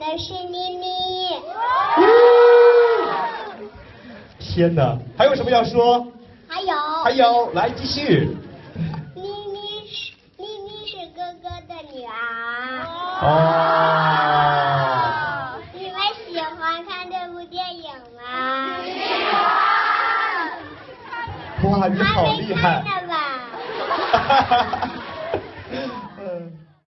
的是咪咪。天哪，还有什么要说？还有。还有，来继续。咪咪是咪咪是哥哥的女儿。哦。你们喜欢看这部电影吗？哇，你好厉害！还没看呢吧？